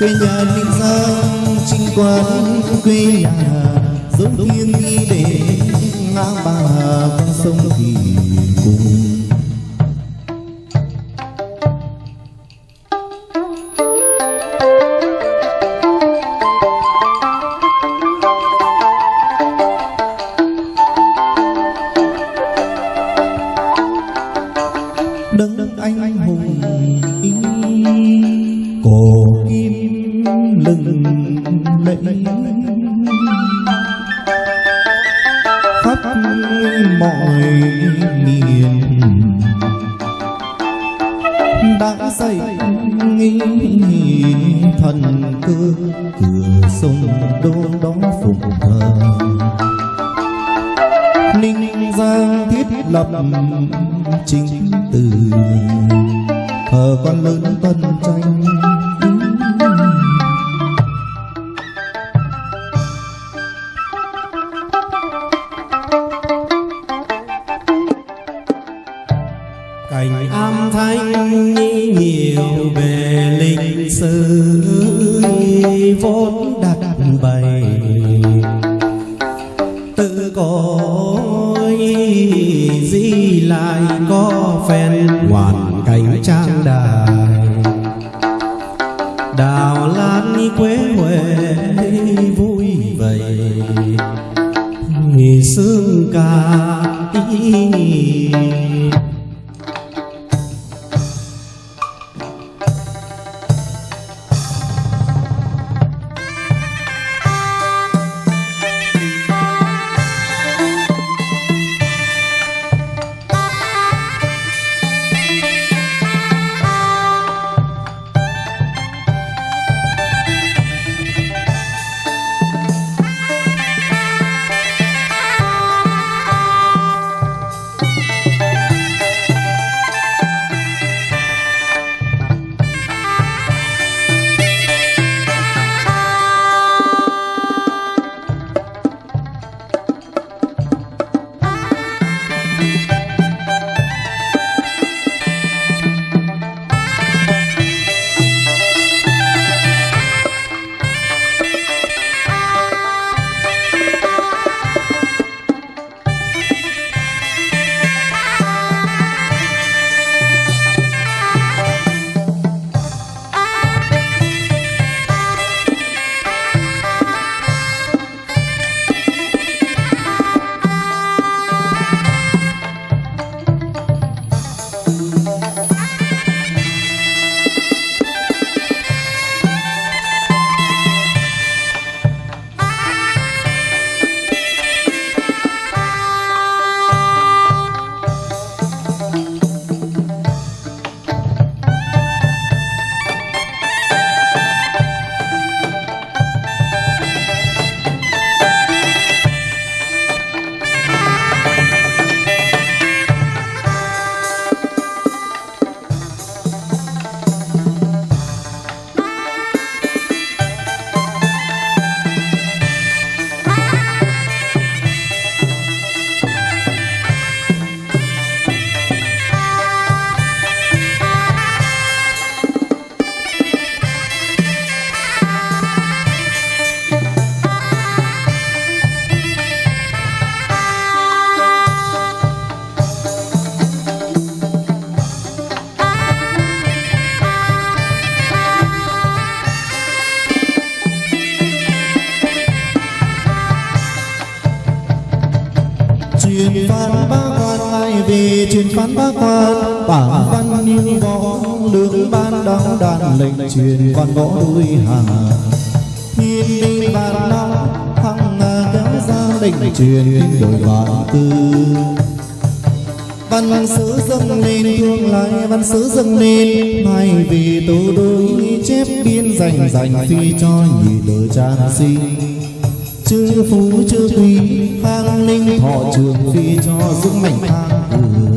quê nhà ninh giang, trinh quán quê nhà, giống thiên đi để ngang ba con sông thì cùng. Đấng anh hùng ý lừng lẫy. Khắp mọi miền đã dậy thần cơ cửa sông đô đó phụng thờ. Ninh giang thiết lập chính từ thờ con lớn tân tranh vốn đặt bày tự có gì lại có phen hoàn cảnh trang đài? Đào lan quế huệ vui vầy. Sương ca tí về truyền phan bá quan bảng văn như võ lương ban đăng đàn lệnh truyền văn võ đuôi hàng thiên binh bàn năm hăng kéo ra lệnh truyền đổi vạn tư. văn sứ dâng lên thương lại văn sứ dâng lên. Hai vì tố đôi chép biên dành dành phi cho nhị đời trang sinh. chư phú chư quý khang linh thọ trường phi cho dũng mạnh thang cường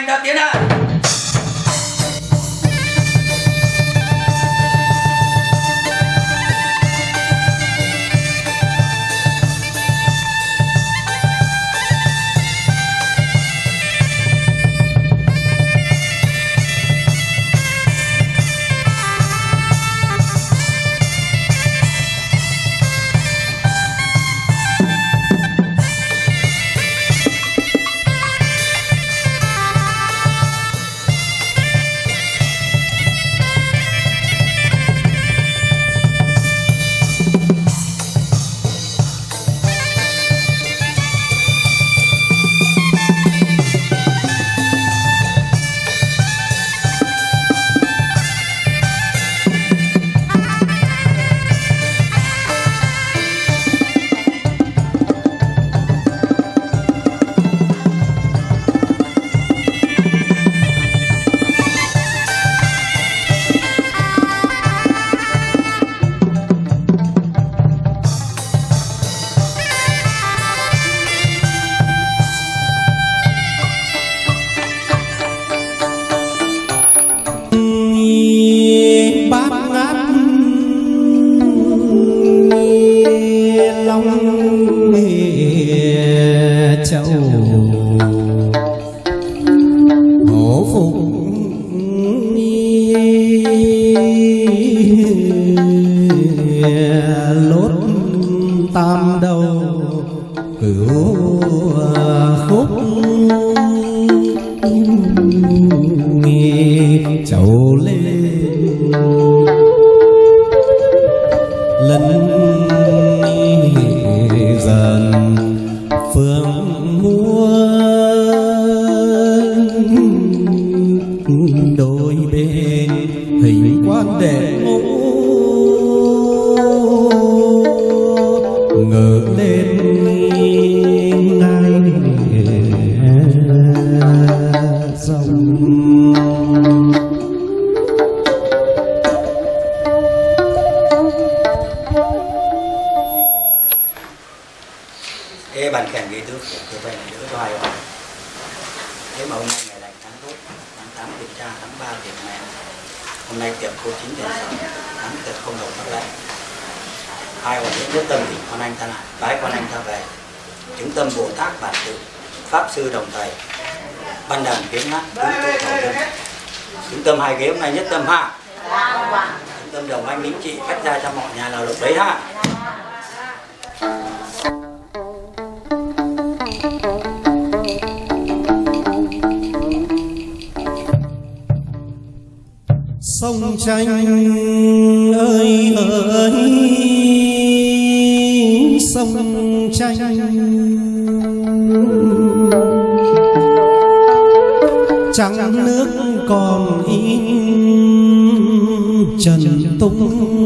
给他点亮 tam đầu cửu khúc chậu lên lần dần phương mua đôi bên hình quan đệ ngũ. Tháng tốt Tháng 8 kiểm tra, tháng 3 kiểm mẹ Hôm nay tiệm cô chín tiền sáu Tháng tiệm không đầu tháng lại. Hai hoàn đến nhất tâm thì con anh ta lại Bái con anh ta về Chứng tâm Bồ Tát bản tự Pháp sư đồng thầy Ban đàn kiếm hát Tứ tụ thổ dân Chứng tâm hai ghế hôm nay nhất tâm ha. Chứng tâm đồng anh lính trị cách ra cho mọi nhà nào được đấy ha sông tranh ơi ơi. sông tranh trắng nước còn in trần tung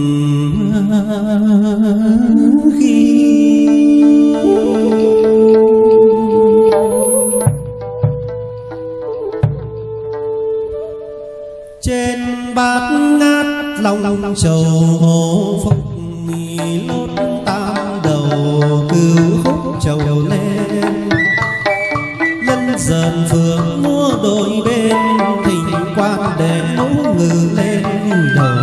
khi trên bát ngát lòng trầu hồ phúc lốt tam đầu cứu khúc trầu lên. Lân dần phượng múa đôi bên, thỉnh quan để mũ ngự lên đầu.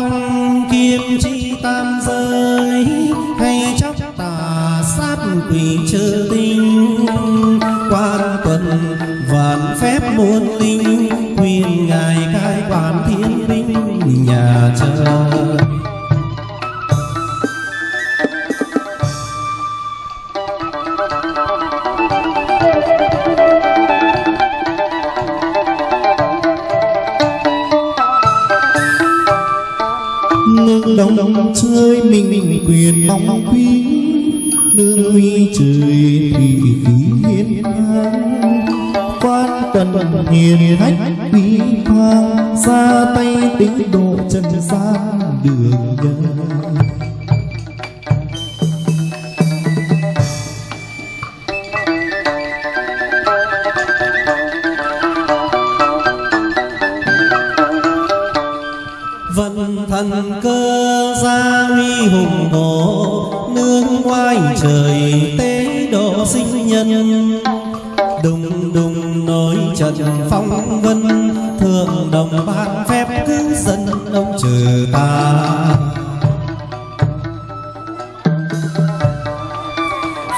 Phong kim chi tam giới, hay chóc tà sát quỷ chư tinh. Quan tuần vạn phép muôn linh quyền ngài cai quản thiên binh nhà trời quan tuần hiền khách quý khoang ra tay tính độ chân gian đường nhân vận thần cơ gia huy hùng hổ nương ngoài trời tế độ sinh nhân trần trận phong vân thượng đồng ban phép cứu dân ông trừ ta.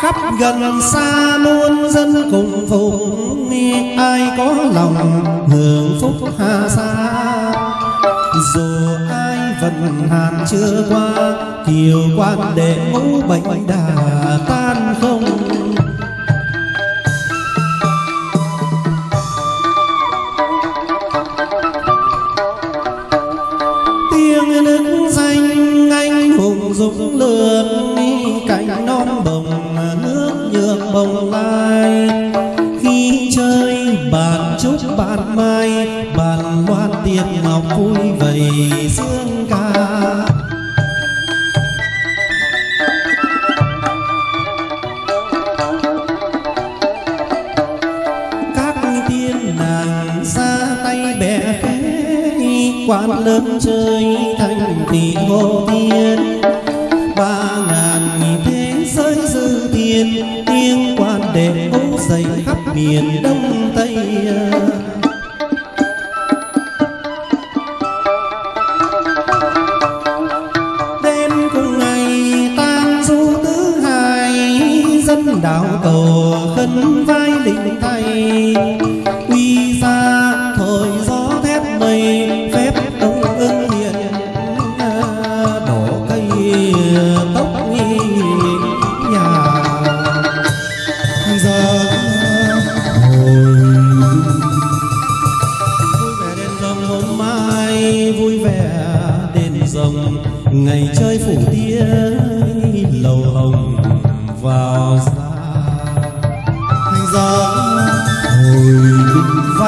Khắp gần xa muôn dân cùng phụng ai có lòng hưởng phúc hà xa dù ai vận hàn chưa qua, kiều quan đệ ngũ bệnh đà tan không anh hùng lượn cánh non bồng nước nhường bồng lai. Khi chơi bàn trúc bàn mai, bàn loan tiền ngọc vui vầy dương ca. Các tiên nàng ra tay bẻ phế quan lớn chơi thành tỷ ngô tiên. Nhiên, tiếng quan đệ ố dày khắp miền đông tây đêm cùng ngày tan du tứ hải dân đạo cầu